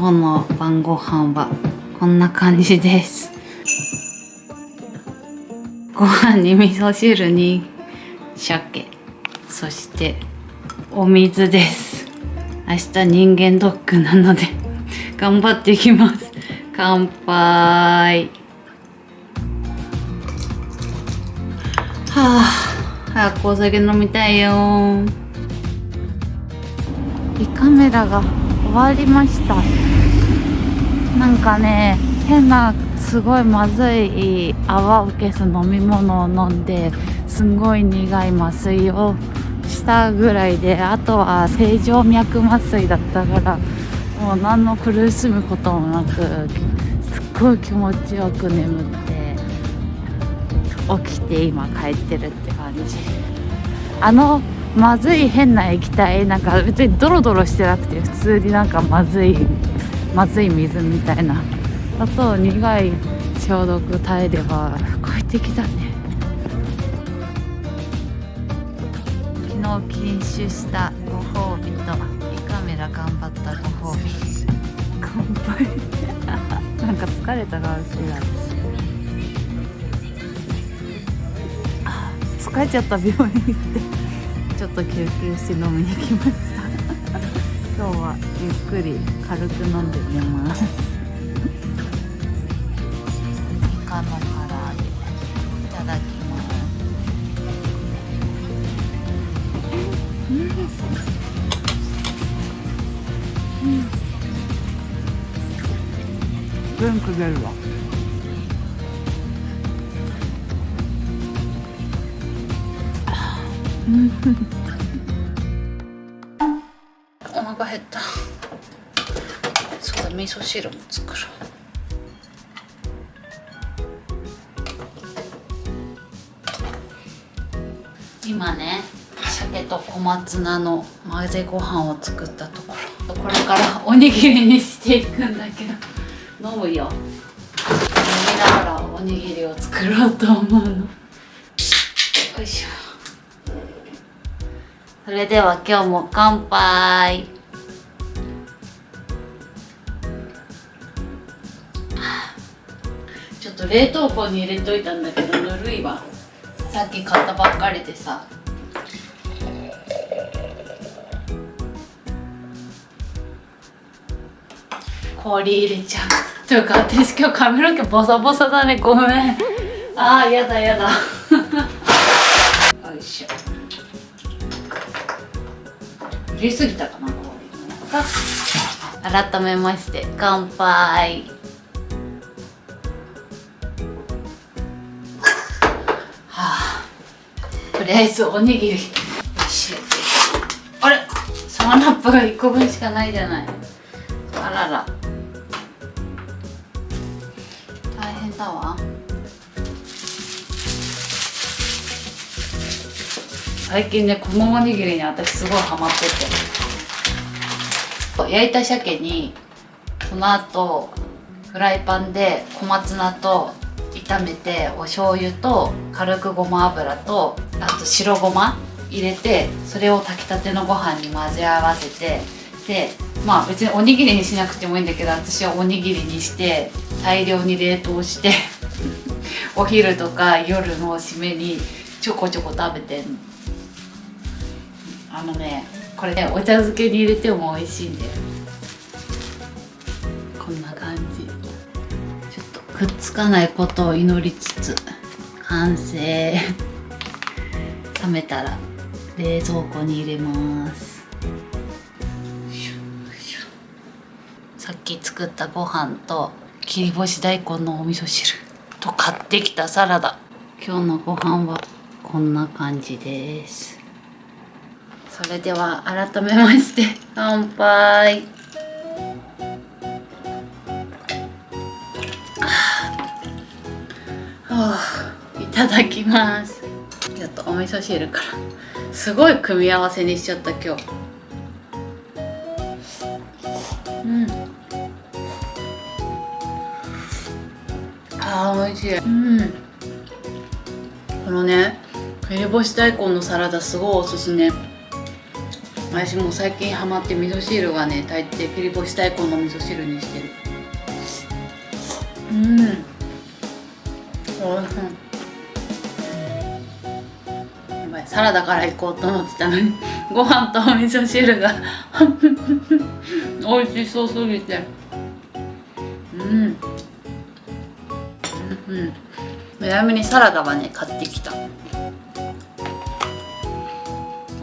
今日の晩ご飯はこんな感じです。ご飯に味噌汁に鮭。そしてお水です。明日人間ドックなので頑張っていきます。乾杯。はあ早くお酒飲みたいよ。胃カメラが。終わりました。なんかね変なすごいまずい泡を消す飲み物を飲んですんごい苦い麻酔をしたぐらいであとは正常脈麻酔だったからもう何の苦しむこともなくすっごい気持ちよく眠って起きて今帰ってるって感じ。あのまずい変な液体なんか別にドロドロしてなくて普通になんかまずいまずい水みたいな。あと苦い消毒耐えれば快適だね。昨日禁酒したご褒美と。胃カメラ頑張ったご褒美。乾 杯なんか疲れた顔してた。疲れちゃった病院行って。ちょっと休憩して飲みに来ました。今日はゆっくり軽く飲んで寝ます。イカの唐揚げいただきます。うん、元気出るわ お腹減った。そうだ味噌汁も作ろう。今ね鮭と小松菜の混ぜご飯を作ったところ。これからおにぎりにしていくんだけど。飲むよ。飲みながらおにぎりを作ろうと思うの。よいしょ。それでは今日も乾杯。ちょっと冷凍庫に入れといたんだけどぬるいわ。さっき買ったばっかりでさ。氷入れちゃう。というか私今日髪の毛ボサボサだね。ごめん。あーやだやだ。よいしょ入れすぎたかな改めまして乾杯。はあ。とりあえずおにぎり。あれ。サワナップが1個分しかないじゃない。あらら。大変だわ。最近ねこのおにぎりに私すごいハマってて。焼いた鮭にその後フライパンで小松菜と炒めてお醤油と軽くごま油とあと白ごま入れてそれを炊きたてのご飯に混ぜ合わせてでまあ別におにぎりにしなくてもいいんだけど私はおにぎりにして大量に冷凍してお昼とか夜の締めにちょこちょこ食べてんの。あのねこれねお茶漬けに入れても美味しいんだよ。こんな感じ。ちょっとくっつかないことを祈りつつ完成。冷めたら冷蔵庫に入れます。さっき作ったご飯と切り干し大根のお味噌汁と買ってきたサラダ。今日のご飯はこんな感じです。それでは改めまして乾杯。いただきます。ちょっとお味噌汁からすごい組み合わせにしちゃった今日。うん。あー美味しい。うん。このね切り干し大根のサラダすごいおすすめ私も最近ハマって味噌汁はね大抵切り干し大根の味噌汁にしてる。うん。おいしい。やばいサラダから行こうと思ってたのにご飯とお味噌汁が。美味しそうすぎて。うん。うんうん。早めにサラダはね買ってきた。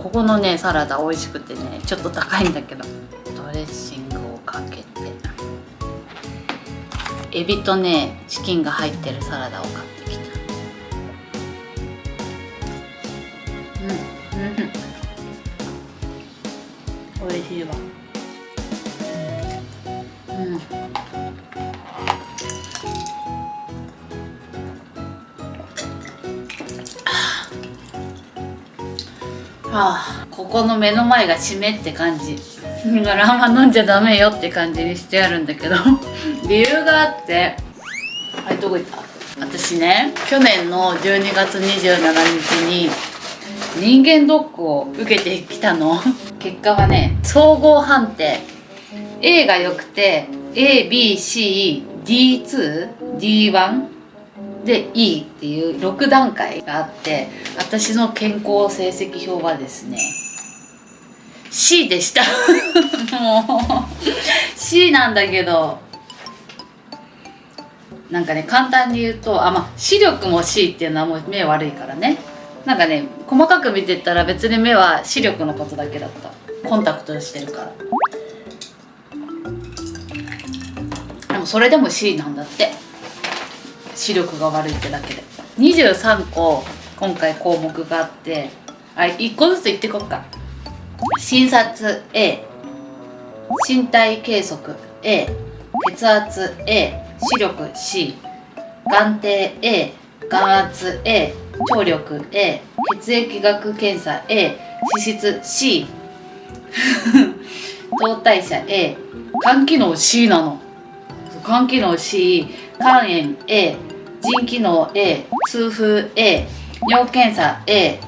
ここのねサラダ美味しくてねちょっと高いんだけど。ドレッシングをかけて。エビとねチキンが入ってるサラダを買ってきた。うんうん美味しいわ。うん。あ、ここの目の前が締めって感じ。だからあんま飲んじゃダメよって感じにしてあるんだけど。理由があって。はいどこ行った？私ね去年の12月27日に人間ドックを受けてきたの。結果はね総合判定。A が良くて ABCD2D1 で E っていう6段階があって私の健康成績表はですね C でした。もう C なんだけどなんかね簡単に言うとあまあ視力も C っていうのはもう目悪いからね。なんかね細かく見てたら別に目は視力のことだけだった。コンタクトしてるから。でもそれでも C なんだって。視力が悪いってだけで。23個今回項目があってあ1個ずつ言ってこっか。診察 A 身体計測 A 血圧 A 視力 C 眼底 A 眼圧 A 聴力 A 血液学検査 A 脂質 C 糖代謝 A 肝機能 C なの。肝機能 C 肝炎 A 腎機能 A 痛風 A 尿検査 A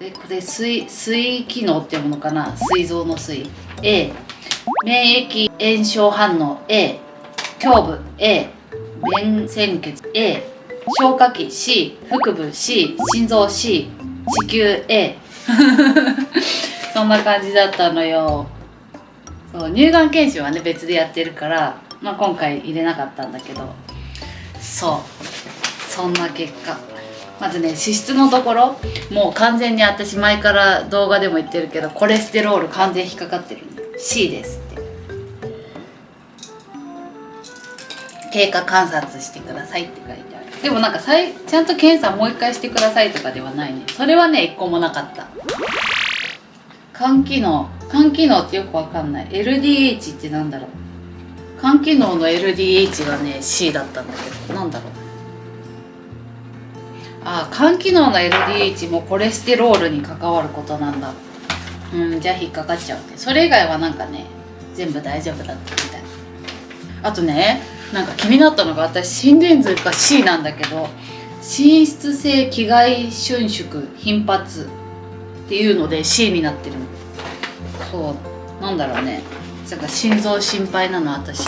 えこれ水水機能っていうものかな？膵臓の水。A 免疫炎症反応 A 胸部 A 便潜血 A 消化器 C 腹部 C 心臓 C 子宮 A そんな感じだったのよ。そう乳がん検診はね別でやってるから、まあ、今回入れなかったんだけど。そう。そんな結果。まずね脂質のところ。もう完全に私前から動画でも言ってるけどコレステロール完全引っかかってるんで C ですって。経過観察してくださいって書いてある。でもなんかさいちゃんと検査もう一回してくださいとかではないね。それはね一個もなかった。肝機能。肝機能ってよくわかんない。LDH ってなんだろう。肝機能の LDH がね C だったんだけどなんだろう。あ肝機能の LDH もコレステロールに関わることなんだ。うんじゃあ引っかかっちゃうね。それ以外はなんかね全部大丈夫だったみたい。あとねなんか気になったのが私心電図が C なんだけど滲出性気外瞬縮頻発っていうので C になってる。そうなんだろうね。なんか心臓心配なの私。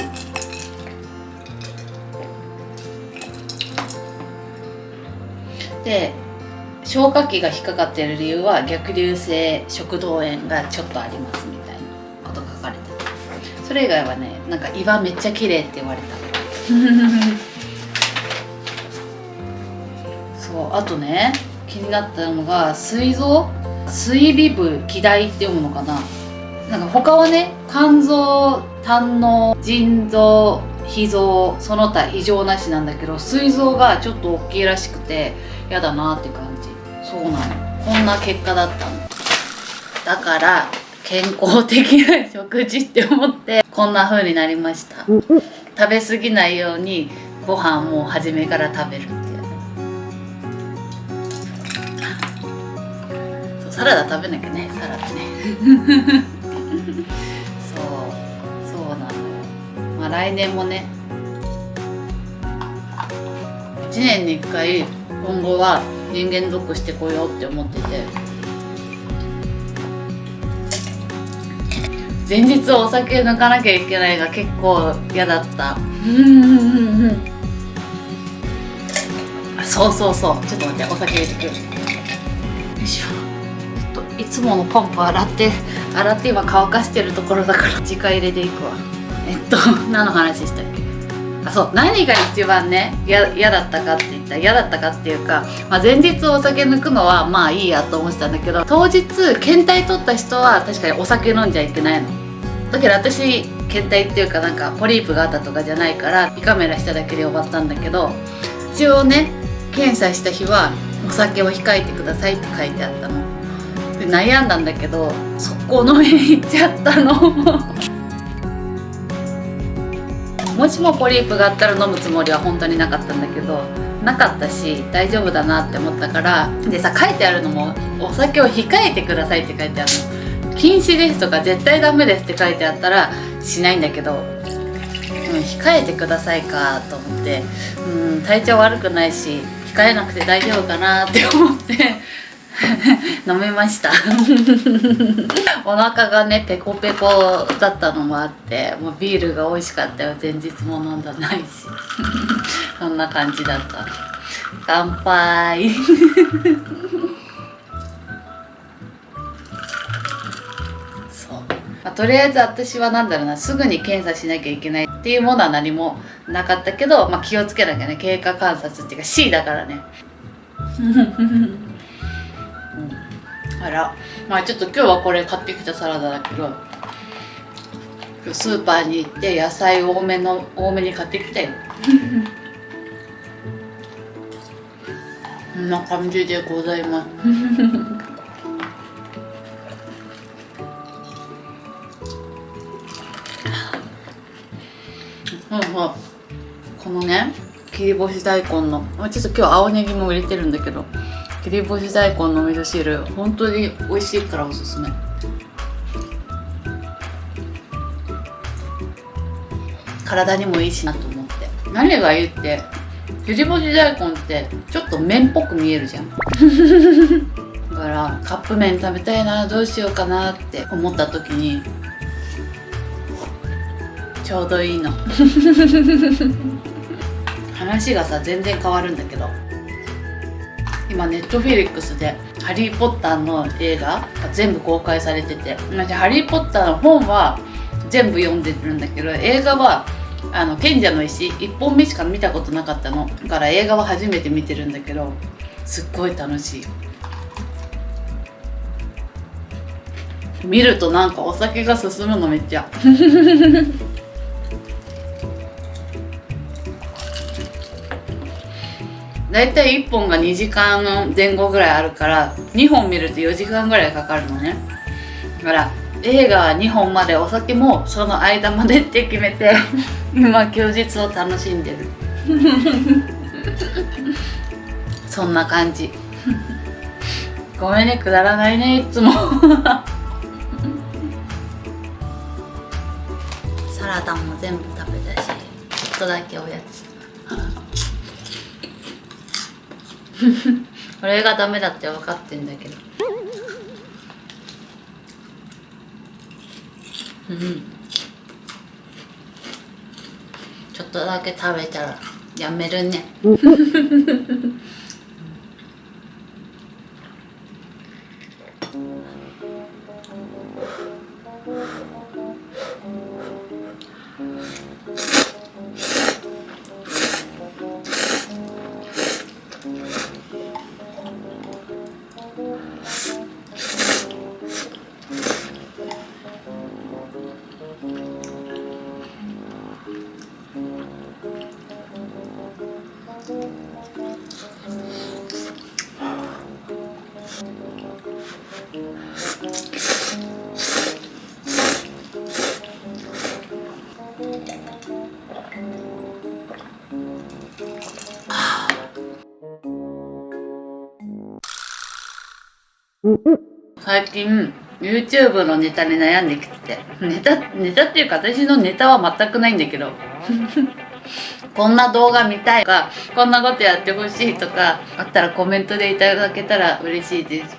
で消化器が引っかかっている理由は逆流性食道炎がちょっとありますみたいなこと書かれてて。それ以外はねなんか胃はめっちゃ綺麗って言われた。そうあとね気になったのが膵臓？膵尾部気大って読むのかな？なんか他はね肝臓胆の腎臓脾臓その他異常なしなんだけど膵臓がちょっと大きいらしくてやだなって感じ。そうなの。こんな結果だったの。だから健康的な食事って思ってこんな風になりました。食べ過ぎないようにご飯も初めから食べるっていうサラダ食べなきゃねサラダね あ来年もね。1年に1回今後は人間ドックしてこようって思ってて。前日お酒抜かなきゃいけないが結構嫌だった。うんそうそうそう。ちょっと待ってお酒入れてくる。よいしょ。ちょっといつものポンプ洗って洗って今乾かしてるところだから時間入れていくわ。えっと何の話したっけ？あそう何が一番ね嫌だったかって言ったら嫌だったかっていうか、まあ、前日お酒抜くのはまあいいやと思ってたんだけど当日検体取った人は確かにお酒飲んじゃいけないの。だけど私検体っていうかなんかポリープがあったとかじゃないから胃カメラしただけで終わったんだけど一応ね検査した日はお酒を控えてくださいって書いてあったの。悩んだんだけど速攻飲みに行っちゃったの。もしもポリープがあったら飲むつもりは本当になかったんだけどなかったし大丈夫だなって思ったからでさ書いてあるのもお酒を控えてくださいって書いてあるの。禁止ですとか絶対ダメですって書いてあったらしないんだけど、うん、控えてくださいかと思ってうん体調悪くないし控えなくて大丈夫かなって思って 飲めました。お腹がねペコペコだったのもあってもうビールが美味しかったよ。前日も飲んだないし。そんな感じだった。乾杯。そう、まあ、とりあえず私は何だろうなすぐに検査しなきゃいけないっていうものは何もなかったけど、まあ、気をつけなきゃね。経過観察っていうか C だからね。あら。まあちょっと今日はこれ買ってきたサラダだけどスーパーに行って野菜多めの多めに買ってきたよ。こんな感じでございます。うんうんこのね切り干し大根のちょっと今日青ネギも入れてるんだけど切り干し大根の味噌汁本当に美味しいからおすすめ。体にもいいしなと思って。何がいいって切り干し大根ってちょっと麺っぽく見えるじゃん。だからカップ麺食べたいなどうしようかなって思った時にちょうどいいの。話がさ全然変わるんだけど今ネットフィリックスで「ハリー・ポッター」の映画が全部公開されてて私ハリー・ポッターの本は全部読んでるんだけど映画はあの賢者の石1本目しか見たことなかったの。だから映画は初めて見てるんだけどすっごい楽しい。見るとなんかお酒が進むのめっちゃ。大体1本が2時間前後ぐらいあるから2本見ると4時間ぐらいかかるのね。だから映画は2本までお酒もその間までって決めて 今休日を楽しんでる。そんな感じ。ごめんねくだらないねいつも。サラダも全部食べたしちょっとだけおやつ。これがダメだって分かってんだけど。うん。ちょっとだけ食べたらやめるね。最近 YouTube のネタに悩んできて。てネタネタっていうか私のネタは全くないんだけど。こんな動画見たいとかこんなことやってほしいとかあったらコメントでいただけたら嬉しいです。